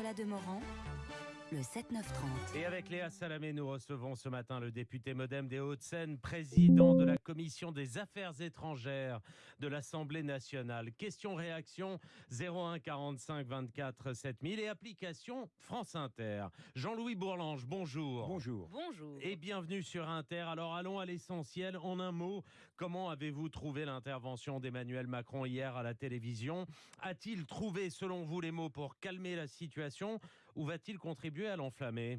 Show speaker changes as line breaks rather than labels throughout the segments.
Nicolas Demorand le 7-9-30.
Et avec Léa Salamé, nous recevons ce matin le député modem des Hauts-de-Seine, président de la commission des affaires étrangères de l'Assemblée nationale. Question-réaction 01 45 24 7000 et application France Inter. Jean-Louis Bourlange, bonjour.
Bonjour.
Bonjour.
Et bienvenue sur Inter. Alors allons à l'essentiel. En un mot, comment avez-vous trouvé l'intervention d'Emmanuel Macron hier à la télévision? A-t-il trouvé, selon vous, les mots pour calmer la situation ou va-t-il contribuer à l'enflammer?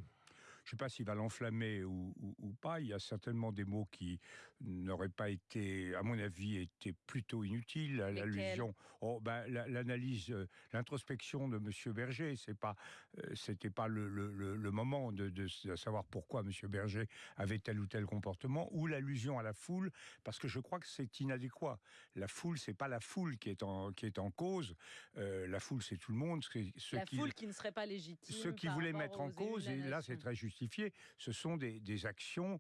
Je ne sais pas s'il va l'enflammer ou, pas. Il y a certainement des mots qui n'auraient pas été, à mon avis, étaient plutôt inutiles. L'allusion, oh, ben, l'analyse, euh, l'introspection de M. Berger, c'est pas, euh, c'était pas le, le, moment de, de, savoir pourquoi M. Berger avait tel ou tel comportement, ou l'allusion à la foule, parce que je crois que c'est inadéquat. La foule, c'est pas la foule qui est en, qui est en cause. Euh, la foule, c'est tout le monde.
Ceux la foule qui ne serait pas légitime.
Ceux qui voulaient mettre en cause, et là, c'est très juste ce sont des, actions,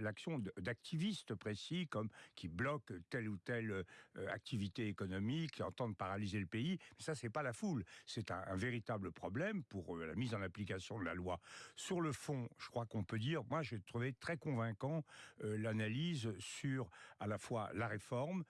l'action d'activistes précis, comme qui bloquent telle ou telle euh, activité économique, qui entendent paralyser le pays. Mais ça, c'est pas la foule. C'est un, véritable problème pour euh, la mise en application de la loi. Sur le fond, je crois qu'on peut dire, moi, j'ai trouvé très convaincant euh, l'analyse sur à la fois la réforme.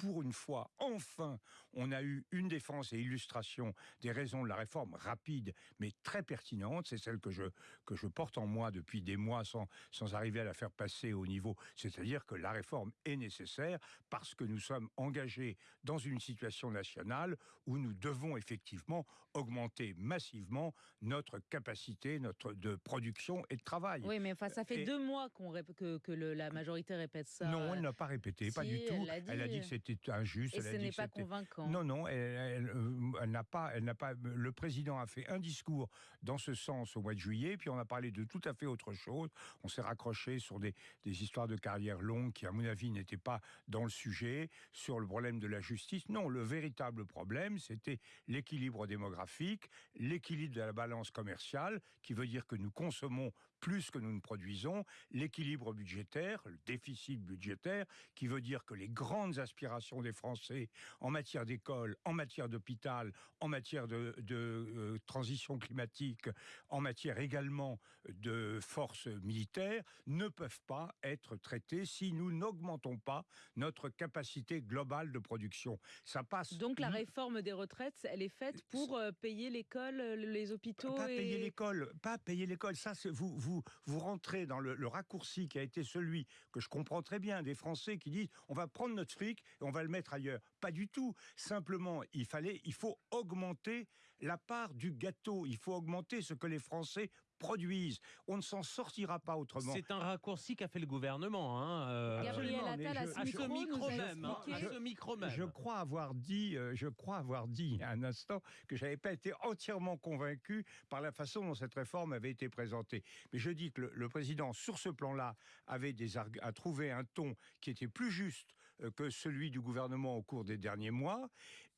Pour une fois, enfin, on a eu une défense et illustration des raisons de la réforme rapide, mais très pertinente. C'est celle que je, que je porte en moi depuis des mois sans, sans arriver à la faire passer au niveau. C'est-à-dire que la réforme est nécessaire parce que nous sommes engagés dans une situation nationale où nous devons effectivement augmenter massivement notre capacité notre, de production et de travail.
Oui, mais enfin, ça fait deux mois qu'on que, que la majorité répète ça.
Non, elle n'a pas répété, pas du tout. Elle a dit, que c'était injuste.
Et ce n'est pas convaincant.
Non, non, elle, euh, n'a pas, elle n'a pas. Le président a fait un discours dans ce sens au mois de juillet, puis on a parlé de tout à fait autre chose. On s'est raccroché sur des, des histoires de carrière longue qui, à mon avis, n'étaient pas dans le sujet, sur le problème de la justice. Non, le véritable problème, c'était l'équilibre démographique, l'équilibre de la balance commerciale, qui veut dire que nous consommons plus que nous ne produisons, l'équilibre budgétaire, le déficit budgétaire, qui veut dire que les grandes aspirations des Français en matière d'école, en matière d'hôpital, en matière de, euh, transition climatique, en matière également de forces militaires, ne peuvent pas être traitées si nous n'augmentons pas notre capacité globale de production. Ça passe.
Donc la réforme des retraites, elle est faite pour euh, payer l'école, les hôpitaux.
Pas payer l'école, pas payer l'école. Ça, vous, vous vous, rentrez dans le, raccourci qui a été celui que je comprends très bien des Français qui disent on va prendre notre fric et on va le mettre ailleurs. Pas du tout. Simplement, il fallait, il faut augmenter la part du gâteau. Il faut augmenter ce que les Français produisent. On ne s'en sortira pas autrement.
C'est un raccourci qu'a fait le gouvernement. Hein,
euh, Gabriel Attal, à ce micro
même. Hein, à ce micro même.
Je crois avoir dit, euh, je crois avoir dit à un instant que j'avais pas été entièrement convaincu par la façon dont cette réforme avait été présentée. Mais je dis que le, président, sur ce plan-là, avait des a trouvé un ton qui était plus juste que celui du gouvernement au cours des derniers mois.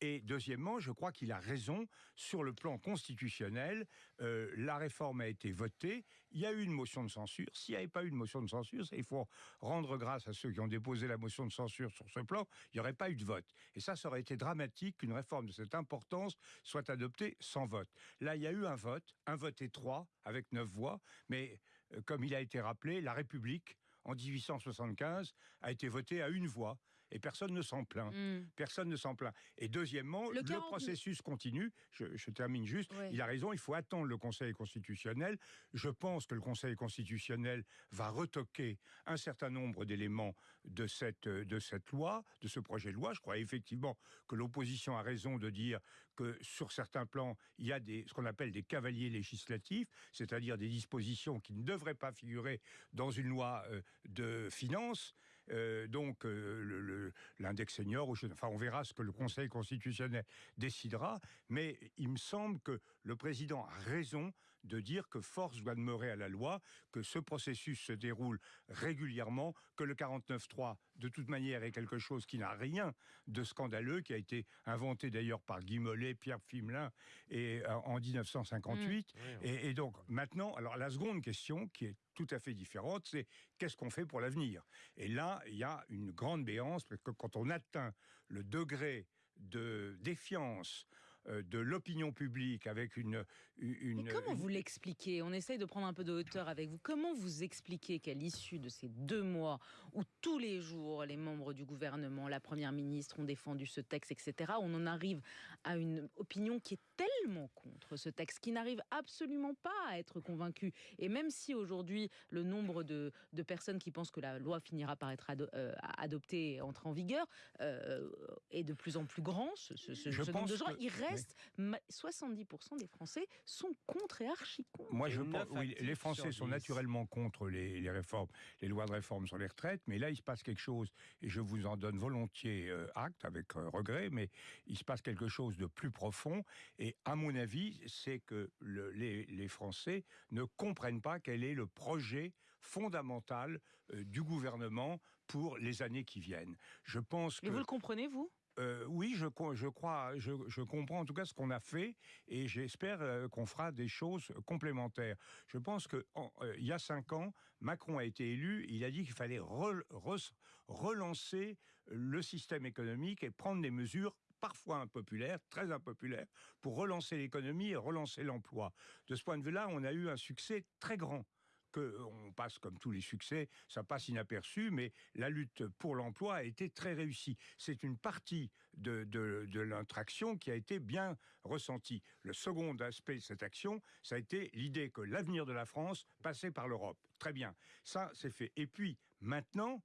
Et deuxièmement, je crois qu'il a raison sur le plan constitutionnel. la réforme a été voté. Il y a eu une motion de censure. S'il n'y avait pas eu de motion de censure, il faut rendre grâce à ceux qui ont déposé la motion de censure sur ce plan, il n'y aurait pas eu de vote. Et ça, ça aurait été dramatique qu'une réforme de cette importance soit adoptée sans vote. Là, il y a eu un vote, un vote étroit, avec neuf voix, mais euh, comme il a été rappelé, la République en 1875 a été voté à une voix et personne ne s'en plaint. Hmm. Personne ne s'en plaint. Et deuxièmement, le, processus continue. Je, termine juste. Il a raison, il faut attendre le Conseil constitutionnel. Je pense que le Conseil constitutionnel va retoquer un certain nombre d'éléments de cette, de cette loi, de ce projet de loi. Je crois effectivement que l'opposition a raison de dire que sur certains plans, il y a des, ce qu'on appelle des cavaliers législatifs, c'est-à-dire des dispositions qui ne devraient pas figurer dans une loi euh, de finances. Euh, donc euh, l'index senior, enfin on verra ce que le Conseil constitutionnel décidera, mais il me semble que le président a raison de dire que force doit demeurer à la loi, que ce processus se déroule régulièrement, que le 49.3 de toute manière est quelque chose qui n'a rien de scandaleux, qui a été inventé d'ailleurs par Guy Mollet, Pierre Fimelin et, euh, en 1958. Mmh. Et, et donc maintenant, alors la seconde question qui est tout à fait différente, c'est qu'est-ce qu'on fait pour l'avenir? Et là, il y a une grande béance, parce que quand on atteint le degré de défiance de l'opinion publique avec une... une
Mais comment
une-
vous l'expliquez? On essaye de prendre un peu de hauteur avec vous. Comment vous expliquez qu'à l'issue de ces deux mois où tous les jours les membres du gouvernement, la première ministre ont défendu ce texte, etc., on en arrive à une opinion qui est tellement contre ce texte, qui n'arrive absolument pas à être convaincue. Et même si aujourd'hui le nombre de, de personnes qui pensent que la loi finira par être ado- euh, adoptée et entrer en vigueur euh, est de plus en plus grand, ce, ce- ce-
Je
ce nombre de
pense
gens,
que-
il reste ma- 70% des Français sont contre et archi contre.
Moi, je pense, oui, les Français sont naturellement contre les, les réformes, les lois de réforme sur les retraites, mais là, il se passe quelque chose, et je vous en donne volontiers euh, acte, avec euh, regret, mais il se passe quelque chose de plus profond, et à mon avis, c'est que le- les, les Français ne comprennent pas quel est le projet fondamental euh, du gouvernement pour les années qui viennent. Je pense que...
Mais vous le comprenez, vous?
Euh, oui, je, je crois, je, je comprends en tout cas ce qu'on a fait et j'espère euh, qu'on fera des choses complémentaires. Je pense que en- euh, il y a cinq ans, Macron a été élu. Il a dit qu'il fallait re- re- relancer le système économique et prendre des mesures parfois impopulaires, très impopulaires, pour relancer l'économie et relancer l'emploi. De ce point de vue-là, on a eu un succès très grand que on passe comme tous les succès, ça passe inaperçu, mais la lutte pour l'emploi a été très réussie. C'est une partie de, de, de notre qui a été bien ressentie. Le second aspect de cette action, ça a été l'idée que l'avenir de la France passait par l'Europe. Très bien, ça c'est fait. Et puis maintenant,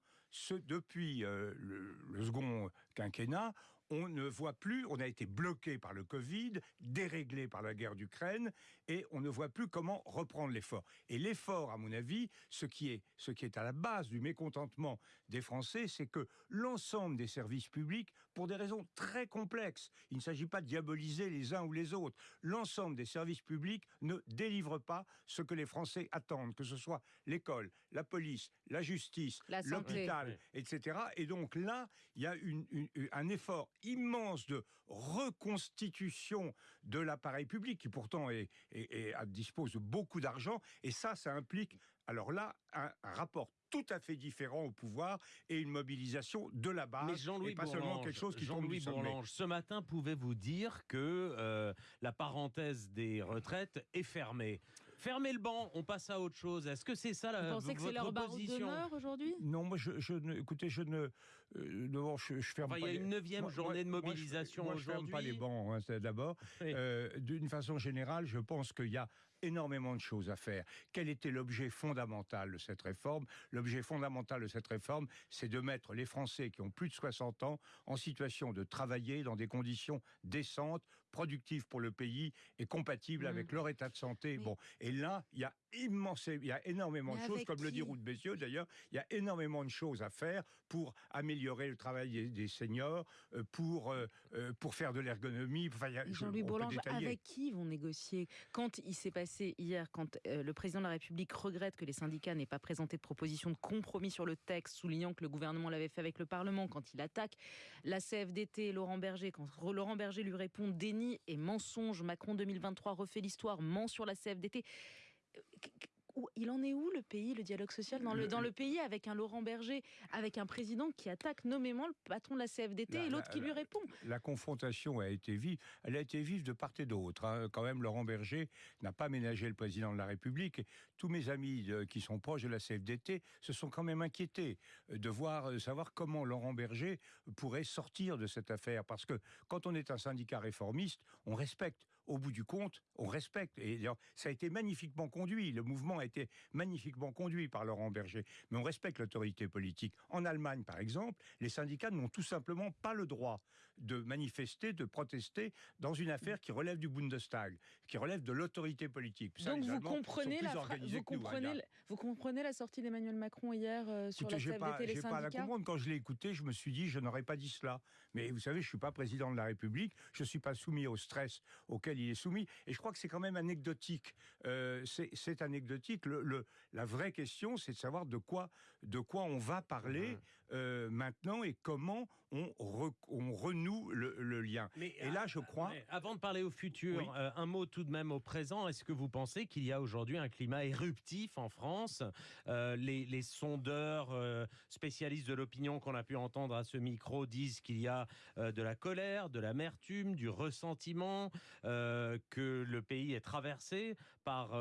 depuis euh, le second quinquennat, on ne voit plus, on a été bloqué par le Covid, déréglé par la guerre d'Ukraine, et on ne voit plus comment reprendre l'effort. Et l'effort, à mon avis, ce qui est, ce qui est à la base du mécontentement des Français, c'est que l'ensemble des services publics, pour des raisons très complexes, il ne s'agit pas de diaboliser les uns ou les autres, l'ensemble des services publics ne délivrent pas ce que les Français attendent, que ce soit l'école, la police, la justice, l'hôpital, etc. Et donc là, il y a une- une- une- un effort immense de reconstitution de l'appareil public qui pourtant est, est- est- a- dispose de beaucoup d'argent. Et ça, ça implique, alors là, un, un rapport tout à fait différent au pouvoir et une mobilisation de la base.
Mais Jean-Louis
et pas seulement quelque chose qui
Jean-Louis. Bourlange, ce matin, pouvez-vous dire que euh, la parenthèse des retraites est fermée? Fermez le banc, on passe à autre chose. Est-ce que c'est ça
Vous
la,
pensez que c'est
votre
leur
position
aujourd'hui?
Non, moi, je, je ne, écoutez, je ne, euh, d'abord, je, je ferme
Enfin, il
pas
y a
les-
une neuvième journée de
moi- je-
mobilisation
moi, je ferme pas les
aujourd'hui.
bancs, hein, c'est d'abord.
Oui.
Euh, D'une façon générale, je pense qu'il y a énormément de choses à faire. Quel était l'objet fondamental de cette réforme? L'objet fondamental de cette réforme, c'est de mettre les Français qui ont plus de 60 ans en situation de travailler dans des conditions décentes, productives pour le pays et compatibles
Mhm.
avec leur état de santé. Bon, et là, il y a immense, il y a énormément
Mais
de choses, comme le dit de Bézieux d'ailleurs, il y a énormément de choses à faire pour améliorer le travail des, seniors, euh, pour, euh, euh, pour faire de l'ergonomie. Enfin,
Jean-Louis Bourlange, avec qui vont négocier? Quand il s'est passé hier, quand euh, le président de la République regrette que les syndicats n'aient pas présenté de proposition de compromis sur le texte, soulignant que le gouvernement l'avait fait avec le Parlement, quand il attaque la CFDT, Laurent Berger, quand Laurent Berger lui répond déni et mensonge, Macron 2023 refait l'histoire, ment sur la CFDT. Où- Il en est où le pays, le dialogue social dans le,
Le-
dans
le-
pays avec un Laurent Berger, avec un président qui attaque nommément le patron de la CFDT
La-
et l'autre
la-
qui lui répond?
La confrontation a été vive. Elle a été vive de part et d'autre. hein. Quand même, Laurent Berger n'a pas ménagé le président de la République. Tous mes amis euh, qui sont proches de la CFDT se sont quand même inquiétés euh, de voir, euh, savoir comment Laurent Berger pourrait sortir de cette affaire. Parce que quand on est un syndicat réformiste, on respecte. Au bout du compte, on respecte. Et ça a été magnifiquement conduit. Le mouvement a été magnifiquement conduit par Laurent Berger. Mais on respecte l'autorité politique. En Allemagne, par exemple, les syndicats n'ont tout simplement pas le droit de manifester, de protester dans une affaire qui relève du Bundestag, qui relève de l'autorité politique. Ça,
Donc vous comprenez, la fra- vous,
nous, hein,
comprenez, vous comprenez la sortie d'Emmanuel Macron hier euh, sur
Écoutez,
la
j'ai
CFDT
pas,
et les
j'ai pas à la comprendre. Quand je l'ai écouté, je me suis dit, je n'aurais pas dit cela. Mais vous savez, je suis pas président de la République, je suis pas soumis au stress auquel il est soumis. Et je crois que c'est quand même anecdotique. Euh, c'est anecdotique. Le, le- la vraie question, c'est de savoir de quoi, de quoi on va parler. euh, maintenant et comment on, on renoue le, lien. Mais, et là, je crois...
avant de parler au futur, euh, un mot tout de même au présent. Est-ce que vous pensez qu'il y a aujourd'hui un climat éruptif en France euh, les, sondeurs spécialistes de l'opinion qu'on a pu entendre à ce micro disent qu'il y a de la colère, de l'amertume, du ressentiment, que le pays est traversé par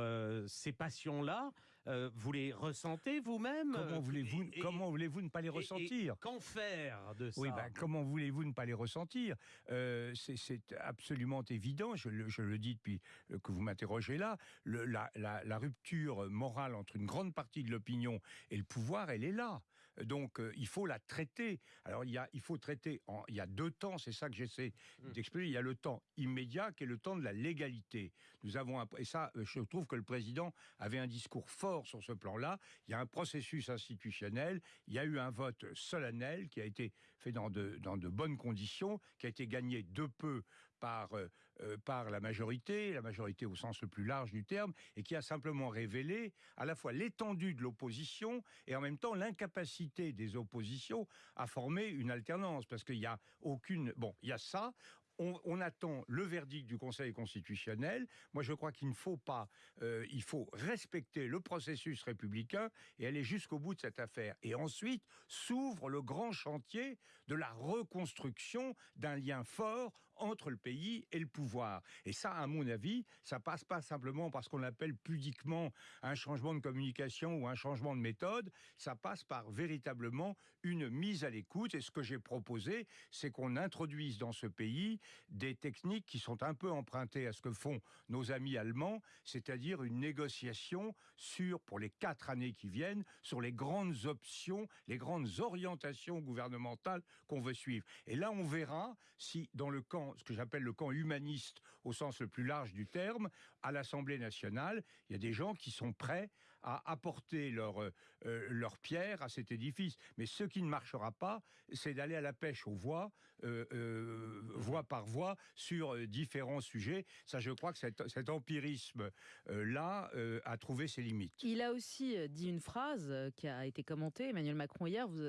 ces passions-là? Euh, vous les ressentez vous-même?
Comment voulez-vous comment voulez-vous ne pas les ressentir?
Qu'en faire de ça?
Oui, ben, comment voulez-vous ne pas les ressentir? Euh, C'est absolument évident. Je le, je le, dis depuis euh, que vous m'interrogez là. Le, la, la, la rupture morale entre une grande partie de l'opinion et le pouvoir, elle est là. Donc euh, il faut la traiter. Alors il, y a, il faut traiter, en, il y a deux temps, c'est ça que j'essaie mmh. d'expliquer. Il y a le temps immédiat qui est le temps de la légalité. Nous avons et ça, euh, je trouve que le président avait un discours fort sur ce plan-là. Il y a un processus institutionnel, il y a eu un vote solennel qui a été fait dans de, dans de bonnes conditions, qui a été gagné de peu par, euh, par la majorité, la majorité au sens le plus large du terme, et qui a simplement révélé à la fois l'étendue de l'opposition et en même temps l'incapacité des oppositions à former une alternance, parce qu'il n'y a aucune... Bon, il y a ça, on, attend le verdict du Conseil constitutionnel. Moi, je crois qu'il ne faut pas, euh, il faut respecter le processus républicain et aller jusqu'au bout de cette affaire. Et ensuite, s'ouvre le grand chantier de la reconstruction d'un lien fort entre le pays et le pouvoir. Et ça, à mon avis, ça passe pas simplement parce qu'on appelle pudiquement un changement de communication ou un changement de méthode, ça passe par véritablement une mise à l'écoute. Et ce que j'ai proposé, c'est qu'on introduise dans ce pays des techniques qui sont un peu empruntées à ce que font nos amis allemands, c'est-à-dire une négociation sur, pour les quatre années qui viennent, sur les grandes options, les grandes orientations gouvernementales qu'on veut suivre. Et là, on verra si, dans le camp, ce que j'appelle le camp humaniste au sens le plus large du terme, à l'Assemblée nationale, il y a des gens qui sont prêts à apporter leur, euh, leur pierre à cet édifice. Mais ce qui ne marchera pas, c'est d'aller à la pêche aux voix, euh, euh, voix par voix, sur différents sujets. Ça, je crois que cet, cet empirisme-là a trouvé ses limites.
Il a aussi dit une phrase qui a été commentée, Emmanuel Macron, hier. Vous,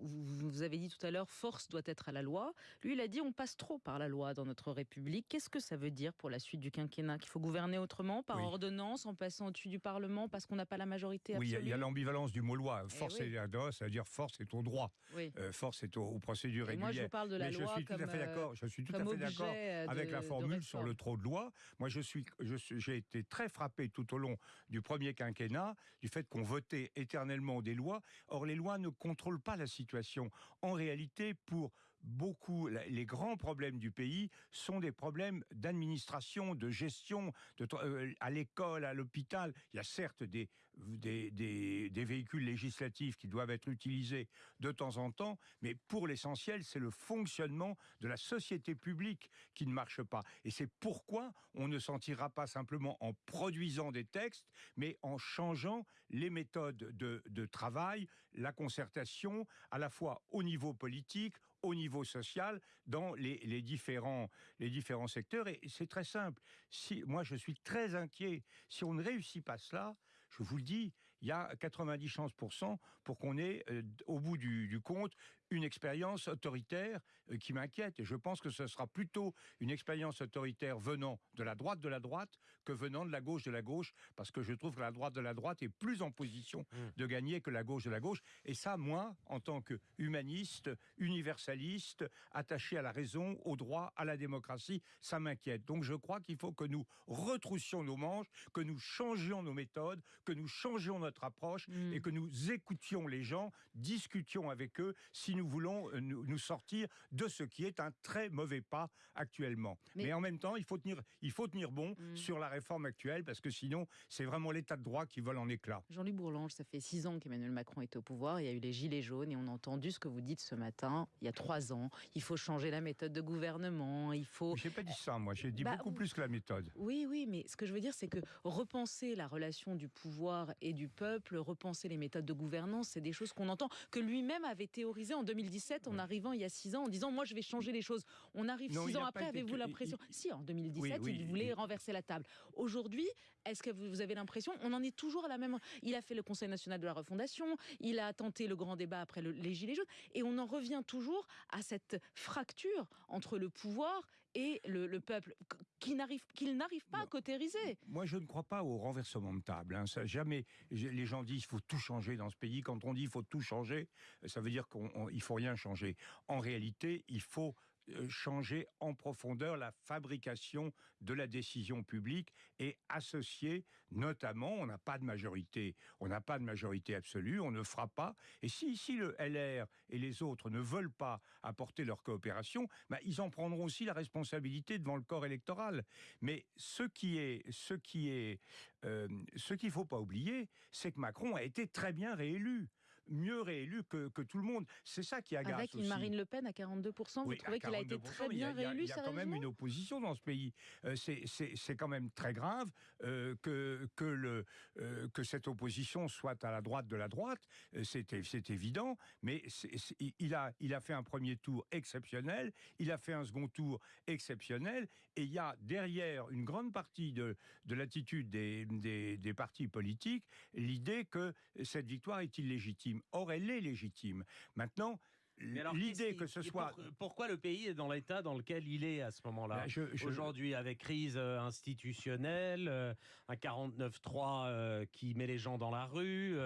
vous, vous avez dit tout à l'heure, force doit être à la loi. Lui, il a dit, on passe trop par la loi dans notre République. Qu'est-ce que ça veut dire pour la suite du quinquennat? Qu'il faut gouverner autrement, par ordonnance, en passant au-dessus du Parlement, parce qu'on n'a pas la majorité absolue
Oui, il y a, l'ambivalence du mot loi. Eh force et la loi, ça veut dire force est au droit. Euh, force est aux, procédures régulières.
Moi, je parle de la
Mais
loi
je suis tout à fait d'accord. Je suis tout à fait d'accord avec la formule sur le trop de loi. Moi, je suis, j'ai été très frappé tout au long du premier quinquennat du fait qu'on votait éternellement des lois. Or, les lois ne contrôlent pas la situation. En réalité, pour beaucoup, les grands problèmes du pays sont des problèmes d'administration, de gestion, euh, à l'école, à l'hôpital. Il y a certes des, des, des, véhicules législatifs qui doivent être utilisés de temps en temps, mais pour l'essentiel, c'est le fonctionnement de la société publique qui ne marche pas. Et c'est pourquoi on ne s'en tirera pas simplement en produisant des textes, mais en changeant les méthodes de, de travail, la concertation, à la fois au niveau politique, au niveau social dans les, les différents, les différents secteurs. Et c'est très simple. Si, moi, je suis très inquiet. Si on ne réussit pas cela, je vous le dis, il y a 90 chances pour qu'on ait, euh, au bout du compte, une expérience autoritaire euh, qui m'inquiète. Et je pense que ce sera plutôt une expérience autoritaire venant de la droite de la droite que venant de la gauche de la gauche, parce que je trouve que la droite de la droite est plus en position mmh. de gagner que la gauche de la gauche. Et ça, moi, en tant que humaniste, universaliste, attaché à la raison, au droit, à la démocratie, ça m'inquiète. Donc je crois qu'il faut que nous retroussions nos manches, que nous changions nos méthodes, que nous changions notre approche mmh. et que nous écoutions les gens, discutions avec eux si nous nous voulons euh, nous, sortir de ce qui est un très mauvais pas actuellement. Mais, en même temps, il faut tenir, il faut tenir bon mm. sur la réforme actuelle parce que sinon, c'est vraiment l'état de droit qui vole en éclats.
Jean-Luc Bourlange, ça fait six ans qu'Emmanuel Macron est au pouvoir. Il y a eu les gilets jaunes et on a entendu ce que vous dites ce matin. Il y a trois ans, il faut changer la méthode de gouvernement. Il faut.
J'ai pas dit ça, moi. J'ai dit bah, beaucoup plus que la méthode.
Oui, oui, mais ce que je veux dire, c'est que repenser la relation du pouvoir et du peuple, repenser les méthodes de gouvernance, c'est des choses qu'on entend que lui-même avait théorisées en 2017 en arrivant il y a six ans en disant moi je vais changer les choses. On arrive six ans après, avez-vous l'impression
il-
Si, en 2017,
Oui, oui,
il voulait
il-
renverser la table. Aujourd'hui, est-ce que vous vous avez l'impression On en est toujours à la même. Il a fait le Conseil national de la refondation, il a tenté le grand débat après le- les Gilets jaunes, et on en revient toujours à cette fracture entre le pouvoir et le, le peuple qui n'arrive qu'il n'arrive pas à cautériser.
Moi, je ne crois pas au renversement de table. hein. Ça, jamais. Les gens disent qu'il faut tout changer dans ce pays. Quand on dit qu'il faut tout changer, ça veut dire qu'il ne faut rien changer. En réalité, il faut changer en profondeur la fabrication de la décision publique et associer, notamment, on n'a pas de majorité, on n'a pas de majorité absolue, on ne fera pas. Et si, si le LR et les autres ne veulent pas apporter leur coopération, bah, ils en prendront aussi la responsabilité devant le corps électoral. Mais ce qui est, ce qui est, euh, ce qu'il faut pas oublier, c'est que Macron a été très bien réélu, mieux réélu que, que tout le monde. C'est ça qui agace
Avec une
aussi.
Marine Le Pen à 42%, vous trouvez qu'il a été
42%,
très bien réélu
Il y a quand même une opposition dans ce pays. Euh, c'est- quand même très grave euh, que, que, le, euh, que cette opposition soit à la droite de la droite. C'est évident, mais il, a, il a fait un premier tour exceptionnel, il a fait un second tour exceptionnel, et il y a derrière une grande partie de, de l'attitude des, des, des partis politiques l'idée que cette victoire est illégitime. Or, elle est légitime. Maintenant, l'idée que ce soit...
pour- pourquoi le pays est dans l'état dans lequel il est à ce moment-là
je- je-
Aujourd'hui, avec crise euh, institutionnelle, euh, un 49-3 euh, qui met les gens dans la rue,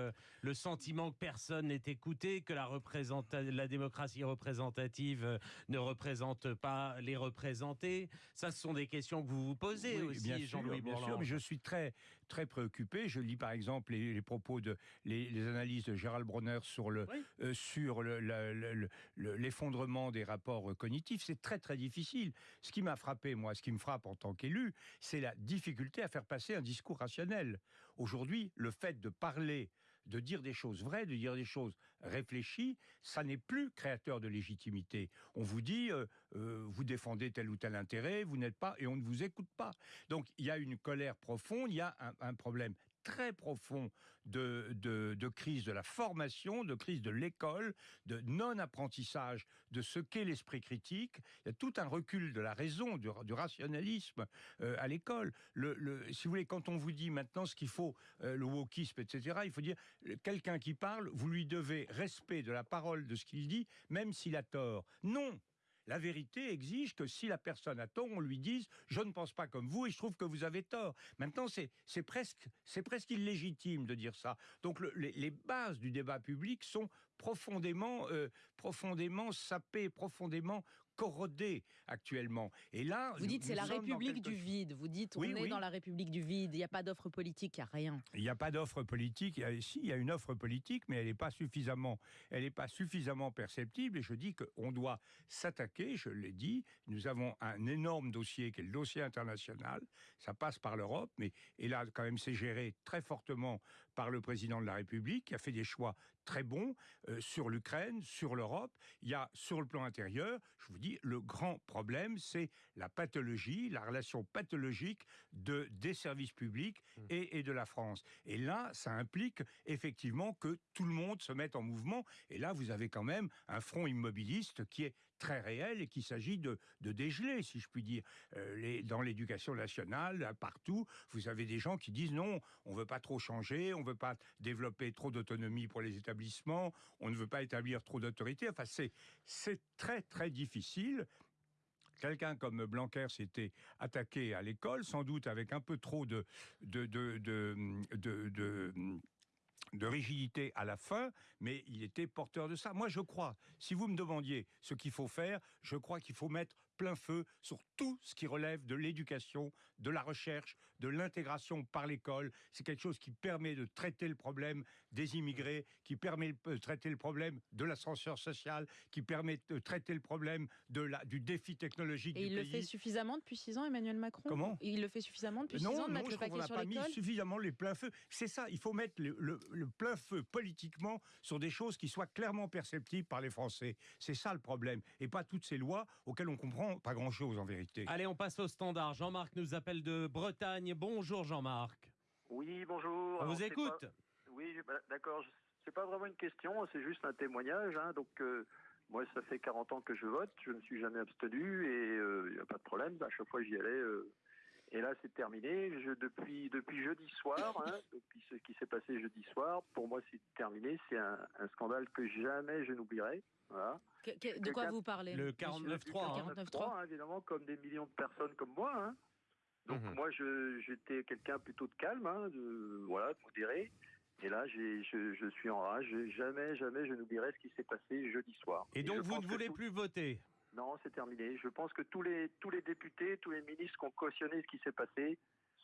le sentiment que personne n'est écouté, que la, représenta- la démocratie représentative ne représente pas les représentés. Ça, ce sont des questions que vous vous posez
Oui,
aussi, Jean-Louis
bien sûr, mais je suis très très préoccupé. Je lis par exemple les, les propos de les, les analyses de Gérald Bronner sur le
Oui.
euh, sur le- la- le- le- le- l'effondrement des rapports euh, cognitifs. C'est très très difficile. Ce qui m'a frappé, moi, ce qui me frappe en tant qu'élu, c'est la difficulté à faire passer un discours rationnel. Aujourd'hui, le fait de parler de dire des choses vraies, de dire des choses réfléchies, ça n'est plus créateur de légitimité. On vous dit, euh, euh, vous défendez tel ou tel intérêt, vous n'êtes pas, et on ne vous écoute pas. Donc il y a une colère profonde, il y a un problème très profond de, de, crise de la formation, de crise de l'école, de non-apprentissage de ce qu'est l'esprit critique. Il y a tout un recul de la raison, du, rationalisme euh, à l'école. Le, le- si vous voulez, quand on vous dit maintenant ce qu'il faut, euh, le wokisme, etc., il faut dire, euh, quelqu'un qui parle, vous lui devez respect de la parole de ce qu'il dit, même s'il a tort. Non la vérité exige que si la personne a tort, on lui dise je ne pense pas comme vous et je trouve que vous avez tort. Maintenant, c'est presque presque illégitime de dire ça. Donc le- les, les bases du débat public sont profondément euh, profondément sapées, profondément corrodées actuellement. Et là,
Vous dites c'est la République du vide. Vous dites on
Oui,
est
oui.
dans la République du vide. Il n'y a pas d'offre politique, il n'y a rien.
Il n'y a pas d'offre politique. Il y a, si, il y a une offre politique, mais elle n'est pas suffisamment, elle n'est pas suffisamment perceptible. Et je dis qu'on doit s'attaquer. Je l'ai dit. Nous avons un énorme dossier qui est le dossier international. Ça passe par l'Europe, mais et là quand même c'est géré très fortement par le président de la République qui a fait des choix très bons euh, sur l'Ukraine, sur l'Europe. Il y a sur le plan intérieur, je vous dis, le grand problème, c'est la pathologie, la relation pathologique de des services publics et, et de la France. Et là, ça implique effectivement que tout le monde se mette en mouvement. Et là, vous avez quand même un front immobiliste qui est très réel et qu'il s'agit de, de dégeler, si je puis dire. Euh, dans l'éducation nationale, partout, vous avez des gens qui disent non, on ne veut pas trop changer, on ne veut pas développer trop d'autonomie pour les établissements, on ne veut pas établir trop d'autorité. Enfin, c'est très, très difficile. Quelqu'un comme Blanquer s'était attaqué à l'école, sans doute avec un peu trop de, de, de, de- rigidité à la fin, mais il était porteur de ça. Moi, je crois, si vous me demandiez ce qu'il faut faire, je crois qu'il faut mettre plein feu sur tout ce qui relève de l'éducation, de la recherche, de l'intégration par l'école. C'est quelque chose qui permet de traiter le problème des immigrés, qui permet de traiter le problème de l'ascenseur social, qui permet de traiter le problème de la, du défi technologique
Et
du
il le fait suffisamment depuis six ans, Emmanuel Macron?
Comment?
Il le fait suffisamment depuis six ans de
non,
mettre
je
le paquet sur
mis suffisamment les pleins feux. C'est ça, il faut mettre le, le- le plein feu politiquement sur des choses qui soient clairement perceptibles par les Français. C'est ça le problème. Et pas toutes ces lois auxquelles on comprend pas grand-chose en vérité.
Allez, on passe au standard. Jean-Marc nous appelle de Bretagne. Bonjour Jean-Marc.
Oui, bonjour.
On
Alors,
vous écoute.
pas- Oui, bah, d'accord. je- C'est pas vraiment une question, c'est juste un témoignage. hein. Donc, euh, Moi, ça fait 40 ans que je vote, je ne suis jamais abstenu et il n'y a pas de problème. À chaque fois, j'y allais. euh, et là, c'est terminé. Je, depuis, depuis jeudi soir, hein, depuis ce qui s'est passé jeudi soir, pour moi, c'est terminé. C'est un, un scandale que jamais je n'oublierai. Voilà.
Que- que- de quoi vous parlez
Le
Le
49.3. hein.
49.3,
hein, évidemment, comme des millions de personnes comme moi. hein. Donc
Mhm.
moi, je- j'étais quelqu'un plutôt de calme, hein, de, voilà, de modéré. Et là, je, je suis en rage. Jamais, jamais je n'oublierai ce qui s'est passé jeudi soir.
Et donc vous ne voulez
tout-
plus voter
Non, c'est terminé. Je pense que tous les, tous les députés, tous les ministres ont cautionné ce qui s'est passé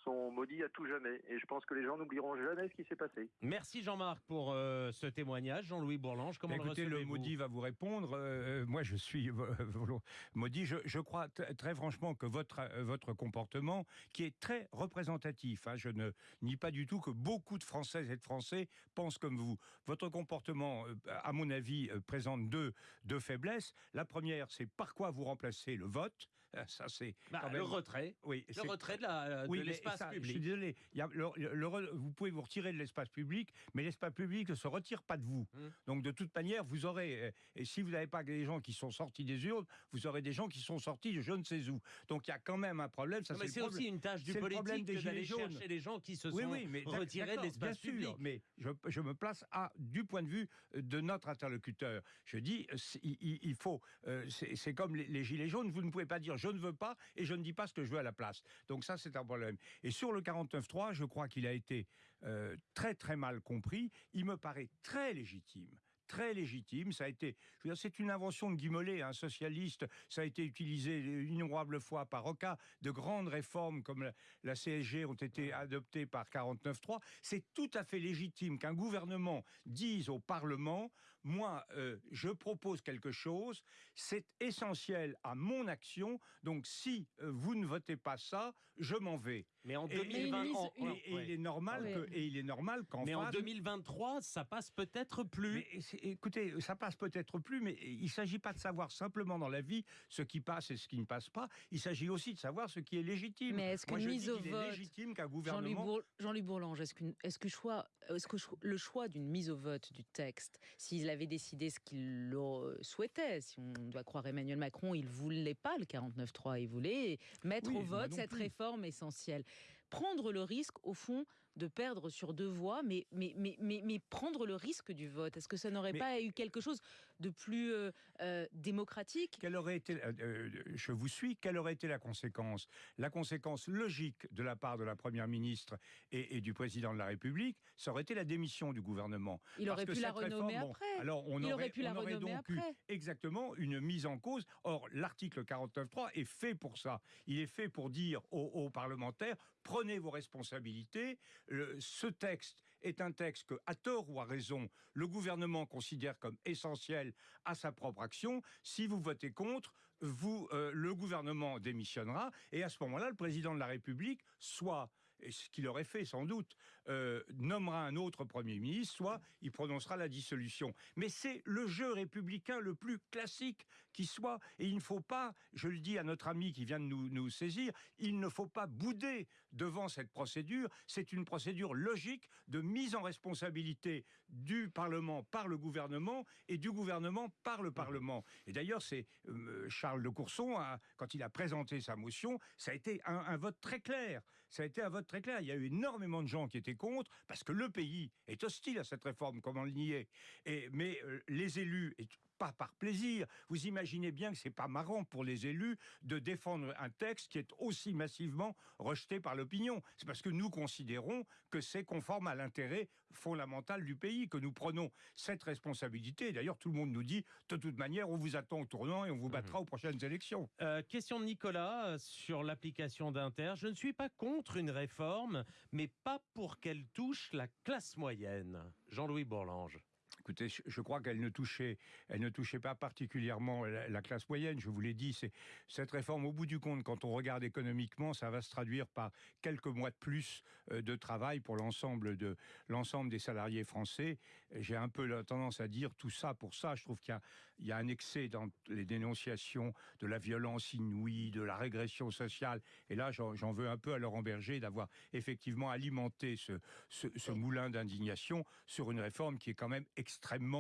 sont maudits à tout jamais. Et je pense que les gens n'oublieront jamais ce qui s'est passé.
Merci Jean-Marc pour euh, ce témoignage. Jean-Louis Bourlange, comment le
Écoutez, le
recevez-vous
maudit va vous répondre. Euh, moi, je suis volo- maudit. Je, je crois très franchement que votre, euh, votre comportement, qui est très représentatif, hein, je ne nie pas du tout que beaucoup de Françaises et de Français pensent comme vous. Votre comportement, euh, à mon avis, euh, présente deux, deux faiblesses. La première, c'est par quoi vous remplacez le vote? Euh, Ça, c'est
Bah, Le retrait.
oui,
Le retrait de la-
oui,
l'espace
ça, Je suis
public.
désolé. Il y a le- le re- vous pouvez vous retirer de l'espace public, mais l'espace public ne se retire pas de vous.
Hmm.
Donc, de toute manière, vous aurez. euh, Et si vous n'avez pas des gens qui sont sortis des urnes, vous aurez des gens qui sont sortis de je ne sais où. Donc, il y a quand même un problème. Ça, c'est
aussi une tâche du politique d'aller chercher les gens qui se sont
oui, mais d'ac-
retirés de l'espace
bien
public.
sûr, mais je, je me place à du point de vue de notre interlocuteur. Je dis, euh, il, faut, euh, c'est c'est comme les, les gilets jaunes, vous ne pouvez pas dire je ne veux pas et je ne dis pas ce que je veux à la place. Donc ça, c'est un problème. Et sur le 49.3, je crois qu'il a été euh, très très mal compris. Il me paraît très légitime très légitime. Ça a été, c'est une invention de Guy Mollet, un socialiste. Ça a été utilisé une innombrable fois par Roca. De grandes réformes comme la, la CSG ont été adoptées par 49.3. C'est tout à fait légitime qu'un gouvernement dise au Parlement, moi, euh, je propose quelque chose, c'est essentiel à mon action, donc si euh, vous ne votez pas ça, je m'en vais.
Mais en
Et-
2020,
Mais
en-
Et, il est normal
Ouais.
que, et il est normal qu'en
Mais en
face-
2023, ça passe peut-être plus.
mais écoutez, ça passe peut-être plus, mais il ne s'agit pas de savoir simplement dans la vie ce qui passe et ce qui ne passe pas. Il s'agit aussi de savoir ce qui est légitime.
Mais est-ce
Moi,
qu'une
je
mise au
est
vote,
légitime qu'un
Jean-Louis
gouvernement.
Bour- Jean-Louis Bourlange, est-ce, que, choix, que le choix d'une mise au vote du texte, s'il avait décidé ce qu'il souhaitait, si on doit croire Emmanuel Macron, il voulait pas le 49-3, il voulait mettre
Oui,
au vote cette
plus.
réforme essentielle. Prendre le risque, au fond, de perdre sur deux voix, mais, mais, mais, mais, prendre le risque du vote, est-ce que ça n'aurait pas eu quelque chose de plus euh, euh, démocratique?
Quelle aurait été, euh, je vous suis, quelle aurait été la conséquence? La conséquence logique de la part de la Première ministre et, du Président de la République, ça aurait été la démission du gouvernement.
Il aurait pu la renommer après.
Alors on
Il
aurait,
pu la renommer après.
exactement une mise en cause. Or, l'article 49.3 est fait pour ça. Il est fait pour dire aux parlementaires prenez vos responsabilités. Ce texte est un texte que, à tort ou à raison, le gouvernement considère comme essentiel à sa propre action. Si vous votez contre, vous, euh, le gouvernement démissionnera. Et à ce moment-là, le président de la République, soit ce qu'il aurait fait sans doute, euh, nommera un autre Premier ministre, soit il prononcera la dissolution. Mais c'est le jeu républicain le plus classique qui soit, et il ne faut pas, je le dis à notre ami qui vient de nous saisir, il ne faut pas bouder devant cette procédure. C'est une procédure logique de mise en responsabilité du Parlement par le gouvernement et du gouvernement par le Parlement. Et d'ailleurs, c'est euh, Charles de Courson, a- quand il a présenté sa motion, ça a été un, un vote très clair. Ça a été un vote très clair. Il y a eu énormément de gens qui étaient contre parce que le pays est hostile à cette réforme, comment le nier et, Mais euh, les élus, et pas par plaisir, vous imaginez bien que c'est pas marrant pour les élus de défendre un texte qui est aussi massivement rejeté par l'opinion. C'est parce que nous considérons que c'est conforme à l'intérêt fondamental du pays, que nous prenons cette responsabilité. D'ailleurs, tout le monde nous dit, de toute manière, on vous attend au tournant et on vous battra aux prochaines élections.
Euh, question de Nicolas euh, sur l'application d'Inter. Je ne suis pas contre une réforme, mais pas pour qu'elle touche la classe moyenne. Jean-Louis Bourlange.
Écoutez, je- crois qu'elle ne touchait, elle ne touchait pas particulièrement la, la classe moyenne. Je vous l'ai dit, c'est cette réforme. Au bout du compte, quand on regarde économiquement, ça va se traduire par quelques mois de plus euh, de travail pour l'ensemble de l'ensemble des salariés français. J'ai un peu la tendance à dire tout ça pour ça. Je trouve qu'il y a, un excès dans les dénonciations de la violence inouïe, de la régression sociale. Et là, j'en veux un peu à Laurent Berger d'avoir effectivement alimenté ce, ce, ce moulin d'indignation sur une réforme qui est quand même extrêmement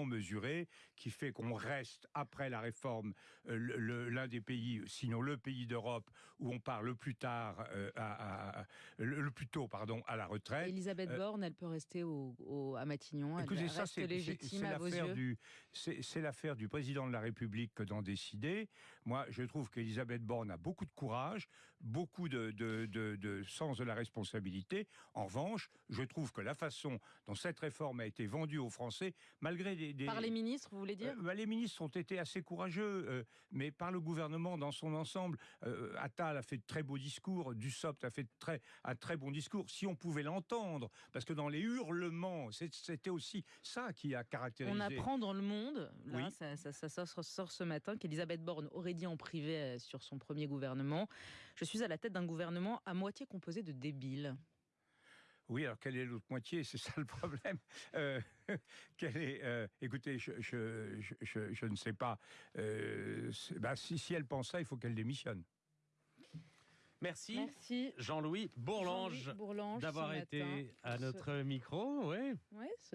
mesurée, qui fait qu'on reste, après la réforme, euh, l'un des pays, sinon le pays d'Europe, où on part le plus tard, euh, à- à- le, plus tôt, pardon, à la retraite.
Elisabeth
Euh,
Borne, elle peut rester au, au- à Matignon. Elle
Écoutez,
reste
ça, c'est- c'est
légitime à vos yeux.
du, c'est l'affaire du président de la République que d'en décider. Moi, je trouve qu'Elisabeth Borne a beaucoup de courage, beaucoup de, de- de- de sens de la responsabilité. En revanche, je trouve que la façon dont cette réforme a été vendue aux Français, malgré des, des-
Par les ministres, vous voulez dire?
Euh, bah, les ministres ont été assez courageux, euh, mais par le gouvernement dans son ensemble, euh, Attal a fait de très beaux discours, Dussopt a fait de très, un très bon discours. Si on pouvait l'entendre, parce que dans les hurlements, c'était aussi ça qui a caractérisé.
On apprend dans le monde, là,
Oui.
ça, ça- ça sort, ce matin, qu'Elisabeth Borne aurait dit en privé sur son premier gouvernement Je suis à la tête d'un gouvernement à moitié composé de débiles.
Oui, alors quelle est l'autre moitié? C'est ça le problème. Euh, quelle est, euh, écoutez, je, je, je- je- je ne sais pas. Euh, bah, si, si elle pense ça, il faut qu'elle démissionne.
Merci,
Merci.
Jean-Louis Bourlange d'avoir été
matin
à
ce-
notre micro. Ouais.
Ouais, ce